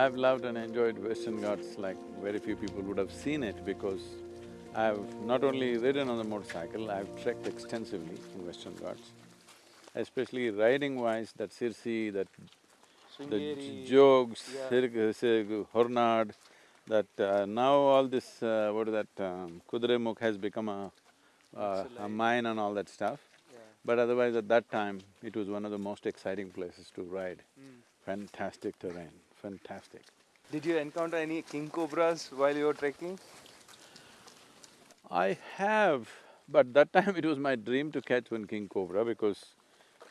I've loved and enjoyed Western Ghats like very few people would have seen it because I've not only ridden on the motorcycle, I've trekked extensively in Western Ghats. Especially riding-wise, that Sirsi, that the Sringeri, Jogs, yeah. Sir- Sir- Hornad, that uh, now all this, uh, what is that, um, Kudremukh has become a, uh, a mine and all that stuff. Yeah. But otherwise, at that time, it was one of the most exciting places to ride. Mm. Fantastic terrain, fantastic. Did you encounter any king cobras while you were trekking? I have, but that time it was my dream to catch one king cobra because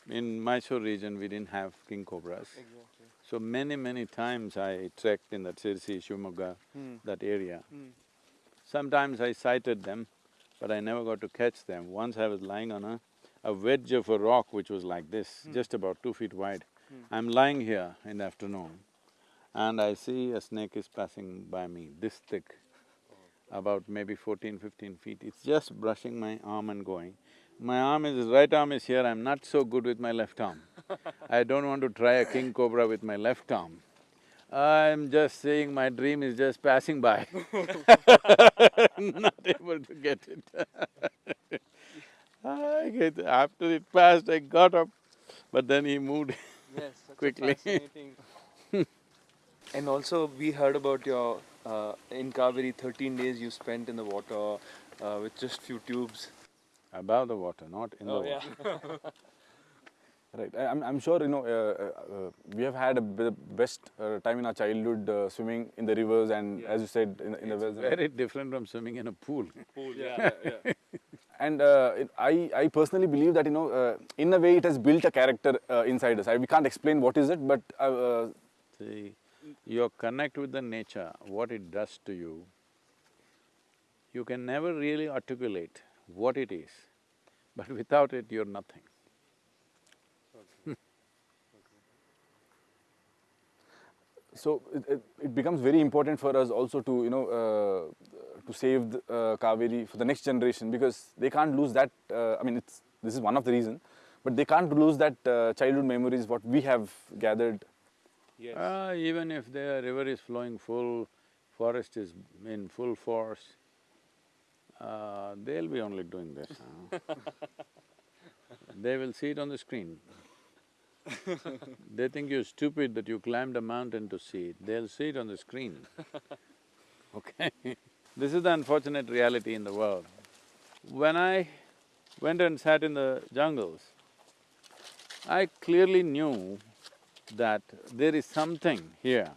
in Mysore region we didn't have king cobras. Exactly. So many, many times I trekked in that Sirsi, Shivamogga, Hmm. that area. Hmm. Sometimes I sighted them, but I never got to catch them. Once I was lying on a, a wedge of a rock which was like this, just about two feet wide. I'm lying here in the afternoon and I see a snake is passing by me, this thick, about maybe 14, 15 feet. It's just brushing my arm and going. My arm is… right arm is here, I'm not so good with my left arm. I don't want to try a king cobra with my left arm. I'm just saying my dream is just passing by not able to get it. I get… after it passed, I got up, but then he moved Yes, Quickly. A fascinating. and also, we heard about your uh, in Kaveri, thirteen days you spent in the water uh, with just few tubes. above the water, not in the Oh water. yeah. Right, I- I'm, I'm sure, you know, uh, uh, uh, we have had a b- the best uh, time in our childhood uh, swimming in the rivers and as you said, in, in the wells. Very different from swimming in a pool. yeah, yeah. And uh, it, I, I personally believe that, you know, uh, in a way it has built a character uh, inside us. I, we can't explain what is it, but uh, uh, See, your connect with the nature, what it does to you, you can never really articulate what it is, but without it, you're nothing. so it, it, it becomes very important for us also to, you know, uh, to save the, uh, Kaveri for the next generation because they can't lose that, uh, I mean, it's, this is one of the reasons, but they can't lose that uh, childhood memories what we have gathered Yes. Ah, even if the river is flowing full, forest is in full force, uh, they'll be only doing this, huh? They will see it on the screen. They think you're stupid that you climbed a mountain to see it, they'll see it on the screen. Okay? This is the unfortunate reality in the world. When I went and sat in the jungles, I clearly knew that there is something here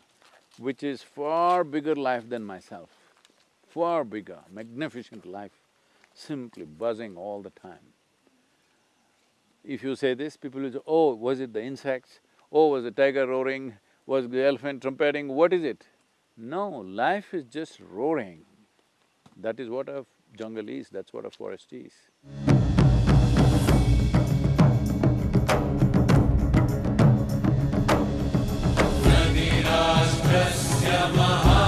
which is far bigger life than myself, far bigger, magnificent life, simply buzzing all the time. If you say this, people will say, oh, was it the insects? Oh, was the tiger roaring? Was the elephant trumpeting? What is it? No, life is just roaring. That is what a jungle is, that's what a forest is. my.